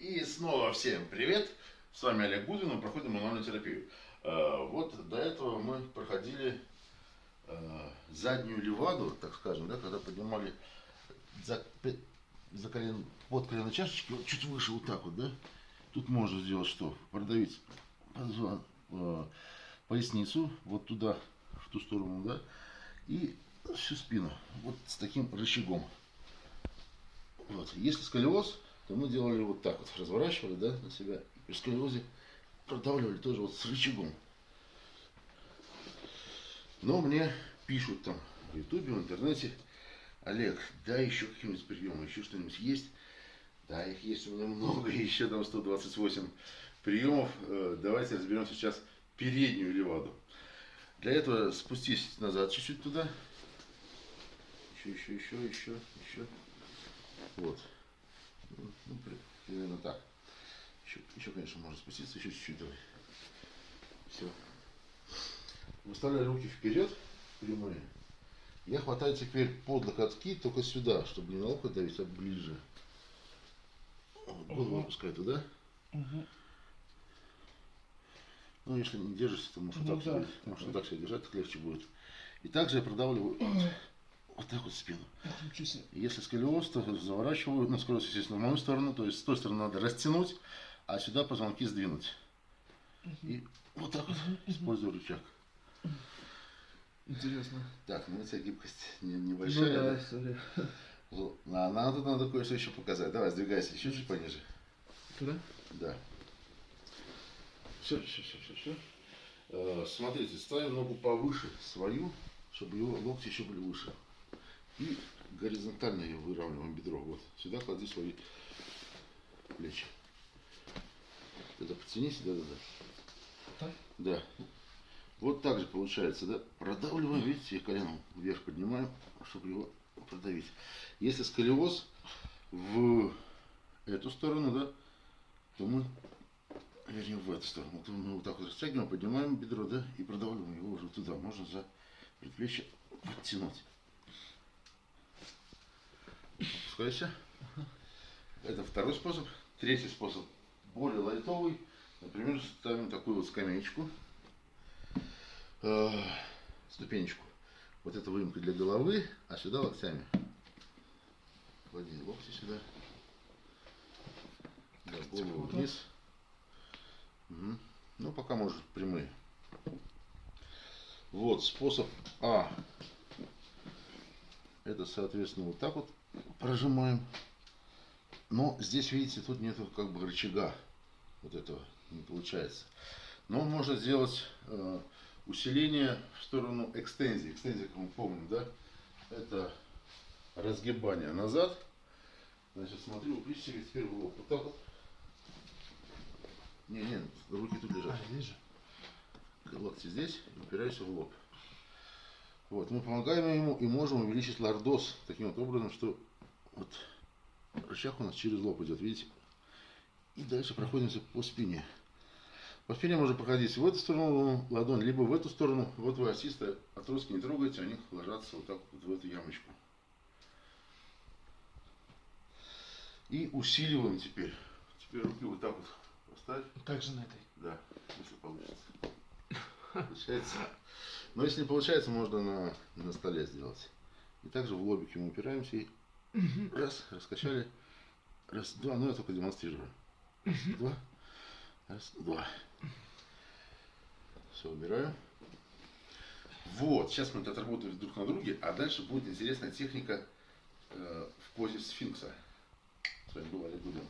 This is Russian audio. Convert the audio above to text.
И снова всем привет! С вами Олег Гудвин, мы проходим мануальную терапию. Э, вот до этого мы проходили э, заднюю леваду, так скажем, да, когда поднимали за, за колен, под колено чашечки, вот чуть выше вот так вот, да. Тут можно сделать что? Продавить э, поясницу вот туда, в ту сторону, да, и всю спину, вот с таким рычагом. Вот. Если сколиоз, то мы делали вот так вот, разворачивали, да, на себя, и сколиозе продавливали тоже вот с рычагом. Но мне пишут там в ютубе, в интернете, Олег, да еще какие-нибудь приемы, еще что-нибудь есть? Да, их есть у меня много, еще там 128 приемов. Э, давайте разберем сейчас переднюю леваду. Для этого спустись назад чуть-чуть туда. Еще, еще, еще, еще, еще. Вот. Ну, примерно так. Еще, еще, конечно, можно спуститься, еще чуть-чуть давай. Все. Выставляю руки вперед, прямые. Я хватаю теперь под локотки только сюда, чтобы не на локоть давить, а ближе. Вот, голову угу. опускай туда. Угу. Ну, если не держишься, то можешь ну, вот так, да. себе, можешь вот так себя держать, так легче будет. И также я продавливаю вот так вот спину. Если сколиоз, то заворачиваю, ну, скорость, естественно, в мою сторону, то есть с той стороны надо растянуть, а сюда позвонки сдвинуть. И вот так вот использую рычаг. Интересно. Так, ну у тебя гибкость не, небольшая. Ну да, сори. А нам тут надо кое-что еще показать. Давай, сдвигайся еще чуть пониже. Туда? Да. Все, все, все, все, все. Э, смотрите, ставим ногу повыше свою, чтобы его локти еще были выше. И горизонтально ее выравниваем бедро. Вот. Сюда клади свои плечи. Это подтяни сюда, да, да. Так? Да. Вот так же получается, да? Продавливаем, видите, коленом вверх поднимаем, чтобы его продавить. Если сколиоз в эту сторону, да, то мы, вернее, в эту сторону, то мы вот так вот растягиваем, поднимаем бедро, да, и продавливаем его уже туда. Можно за предплечье подтянуть. Опускайся. Это второй способ. Третий способ более лайтовый. Например, ставим такую вот скамеечку, э, ступенечку. Вот это выемка для головы, а сюда локтями. Клади локти сюда. Да, голову вниз. Угу. Ну, пока может прямые. Вот способ А. Это, соответственно, вот так вот прожимаем. Но здесь, видите, тут нету как бы рычага. Вот этого не получается. Но можно сделать э, усиление в сторону экстензии. Экстензия, как мы помним, да, это разгибание назад. Значит, смотри, упрись себе теперь в лоб. Вот так вот. Не, не, руки тут лежат. А, здесь же. Локти здесь, упирайся в лоб. Вот, мы помогаем ему и можем увеличить лордоз таким вот образом, что вот рычаг у нас через лоб идет, видите? И дальше проходимся по спине. По спине можно проходить в эту сторону ладонь, либо в эту сторону. Вот вы осисты отростки не трогайте, они ложатся вот так вот в эту ямочку. И усиливаем теперь. Теперь руки вот так вот поставь. Также на этой? Да, если получится. Получается. Но если не получается, можно на, на столе сделать. И также в лобике мы упираемся и раз, раскачали. Раз, два, ну я только демонстрирую. Два. Раз, два. Все, убираю. Вот, сейчас мы это отработаем друг на друге, а дальше будет интересная техника э, в позе сфинкса. С вами был Олег Гудин.